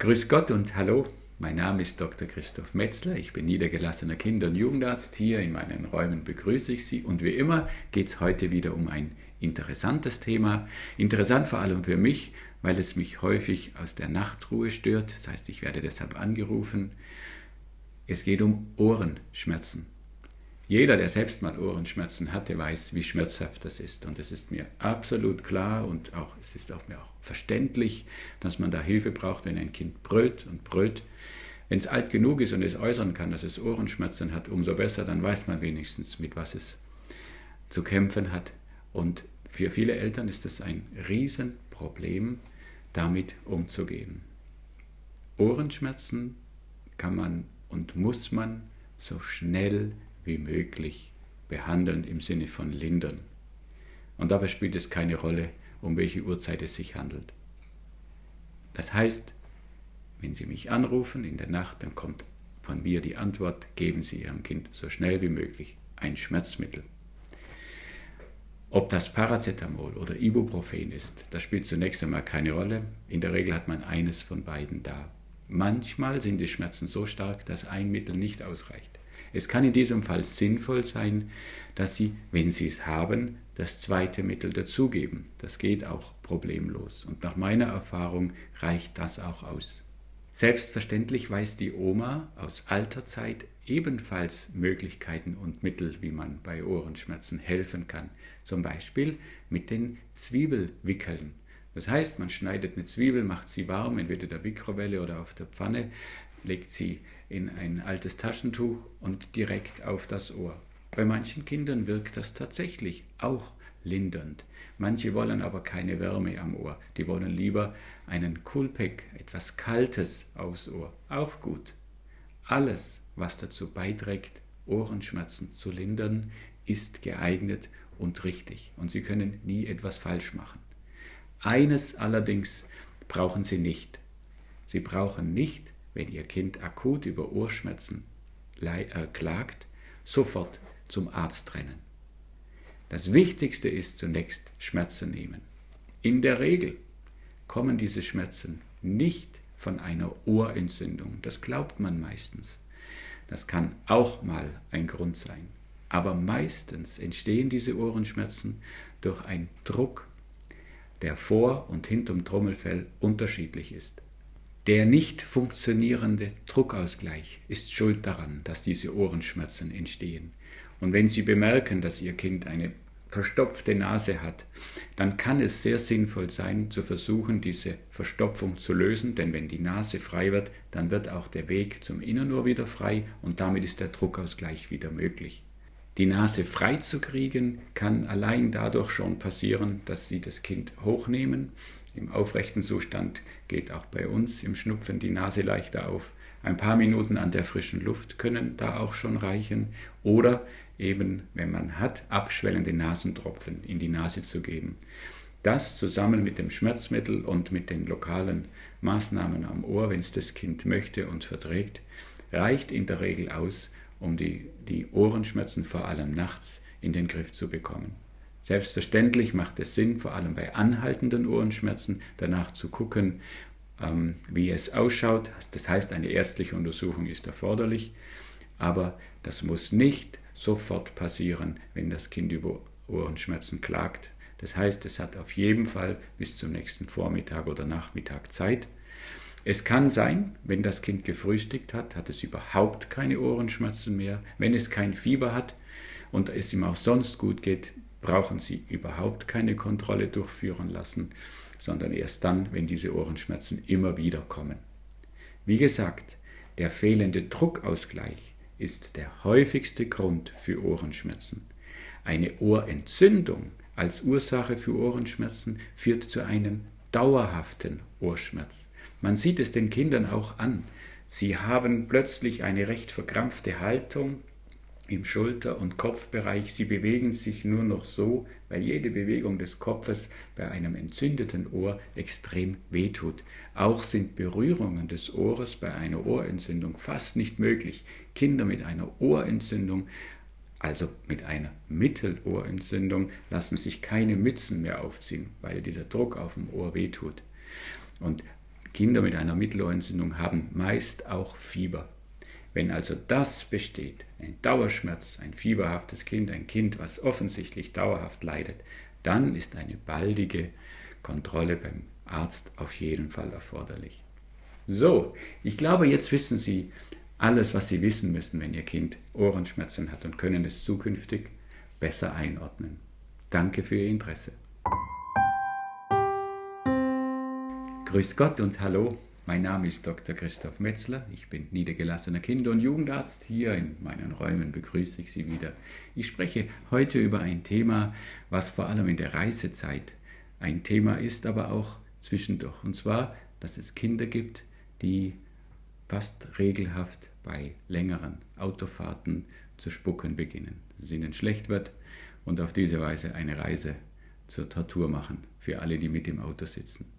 Grüß Gott und hallo, mein Name ist Dr. Christoph Metzler, ich bin niedergelassener Kinder- und Jugendarzt. Hier in meinen Räumen begrüße ich Sie und wie immer geht es heute wieder um ein interessantes Thema. Interessant vor allem für mich, weil es mich häufig aus der Nachtruhe stört, das heißt, ich werde deshalb angerufen. Es geht um Ohrenschmerzen. Jeder, der selbst mal Ohrenschmerzen hatte, weiß, wie schmerzhaft das ist. Und es ist mir absolut klar und auch, es ist auch mir auch verständlich, dass man da Hilfe braucht, wenn ein Kind brüllt und brüllt. Wenn es alt genug ist und es äußern kann, dass es Ohrenschmerzen hat, umso besser, dann weiß man wenigstens, mit was es zu kämpfen hat. Und für viele Eltern ist es ein Riesenproblem, damit umzugehen. Ohrenschmerzen kann man und muss man so schnell wie möglich behandeln im Sinne von lindern. Und dabei spielt es keine Rolle, um welche Uhrzeit es sich handelt. Das heißt, wenn Sie mich anrufen in der Nacht, dann kommt von mir die Antwort, geben Sie Ihrem Kind so schnell wie möglich ein Schmerzmittel. Ob das Paracetamol oder Ibuprofen ist, das spielt zunächst einmal keine Rolle. In der Regel hat man eines von beiden da. Manchmal sind die Schmerzen so stark, dass ein Mittel nicht ausreicht. Es kann in diesem Fall sinnvoll sein, dass Sie, wenn Sie es haben, das zweite Mittel dazugeben. Das geht auch problemlos. Und nach meiner Erfahrung reicht das auch aus. Selbstverständlich weiß die Oma aus alter Zeit ebenfalls Möglichkeiten und Mittel, wie man bei Ohrenschmerzen helfen kann. Zum Beispiel mit den Zwiebelwickeln. Das heißt, man schneidet eine Zwiebel, macht sie warm, entweder der Mikrowelle oder auf der Pfanne, legt sie in ein altes Taschentuch und direkt auf das Ohr. Bei manchen Kindern wirkt das tatsächlich auch lindernd. Manche wollen aber keine Wärme am Ohr. Die wollen lieber einen Kulpek, etwas Kaltes aufs Ohr. Auch gut. Alles, was dazu beiträgt, Ohrenschmerzen zu lindern, ist geeignet und richtig. Und Sie können nie etwas falsch machen. Eines allerdings brauchen Sie nicht. Sie brauchen nicht wenn Ihr Kind akut über Ohrschmerzen äh, klagt, sofort zum Arzt rennen. Das Wichtigste ist zunächst Schmerzen nehmen. In der Regel kommen diese Schmerzen nicht von einer Ohrentzündung. Das glaubt man meistens. Das kann auch mal ein Grund sein. Aber meistens entstehen diese Ohrenschmerzen durch einen Druck, der vor und hinterm Trommelfell unterschiedlich ist. Der nicht funktionierende Druckausgleich ist schuld daran, dass diese Ohrenschmerzen entstehen. Und wenn Sie bemerken, dass Ihr Kind eine verstopfte Nase hat, dann kann es sehr sinnvoll sein, zu versuchen, diese Verstopfung zu lösen, denn wenn die Nase frei wird, dann wird auch der Weg zum Innenohr wieder frei und damit ist der Druckausgleich wieder möglich. Die Nase frei zu kriegen kann allein dadurch schon passieren, dass Sie das Kind hochnehmen im aufrechten Zustand geht auch bei uns im Schnupfen die Nase leichter auf. Ein paar Minuten an der frischen Luft können da auch schon reichen. Oder eben, wenn man hat, abschwellende Nasentropfen in die Nase zu geben. Das zusammen mit dem Schmerzmittel und mit den lokalen Maßnahmen am Ohr, wenn es das Kind möchte und verträgt, reicht in der Regel aus, um die, die Ohrenschmerzen vor allem nachts in den Griff zu bekommen. Selbstverständlich macht es Sinn, vor allem bei anhaltenden Ohrenschmerzen, danach zu gucken, ähm, wie es ausschaut. Das heißt, eine ärztliche Untersuchung ist erforderlich, aber das muss nicht sofort passieren, wenn das Kind über Ohrenschmerzen klagt. Das heißt, es hat auf jeden Fall bis zum nächsten Vormittag oder Nachmittag Zeit. Es kann sein, wenn das Kind gefrühstückt hat, hat es überhaupt keine Ohrenschmerzen mehr. Wenn es kein Fieber hat und es ihm auch sonst gut geht, brauchen Sie überhaupt keine Kontrolle durchführen lassen, sondern erst dann, wenn diese Ohrenschmerzen immer wieder kommen. Wie gesagt, der fehlende Druckausgleich ist der häufigste Grund für Ohrenschmerzen. Eine Ohrentzündung als Ursache für Ohrenschmerzen führt zu einem dauerhaften Ohrschmerz. Man sieht es den Kindern auch an. Sie haben plötzlich eine recht verkrampfte Haltung, im Schulter- und Kopfbereich. Sie bewegen sich nur noch so, weil jede Bewegung des Kopfes bei einem entzündeten Ohr extrem wehtut. Auch sind Berührungen des Ohres bei einer Ohrentzündung fast nicht möglich. Kinder mit einer Ohrentzündung, also mit einer Mittelohrentzündung, lassen sich keine Mützen mehr aufziehen, weil dieser Druck auf dem Ohr wehtut. Und Kinder mit einer Mittelohrentzündung haben meist auch Fieber. Wenn also das besteht, ein Dauerschmerz, ein fieberhaftes Kind, ein Kind, was offensichtlich dauerhaft leidet, dann ist eine baldige Kontrolle beim Arzt auf jeden Fall erforderlich. So, ich glaube, jetzt wissen Sie alles, was Sie wissen müssen, wenn Ihr Kind Ohrenschmerzen hat und können es zukünftig besser einordnen. Danke für Ihr Interesse. Grüß Gott und hallo, mein Name ist Dr. Christoph Metzler, ich bin niedergelassener Kinder- und Jugendarzt. Hier in meinen Räumen begrüße ich Sie wieder. Ich spreche heute über ein Thema, was vor allem in der Reisezeit ein Thema ist, aber auch zwischendurch. Und zwar, dass es Kinder gibt, die fast regelhaft bei längeren Autofahrten zu spucken beginnen, dass ihnen schlecht wird und auf diese Weise eine Reise zur Tortur machen für alle, die mit im Auto sitzen.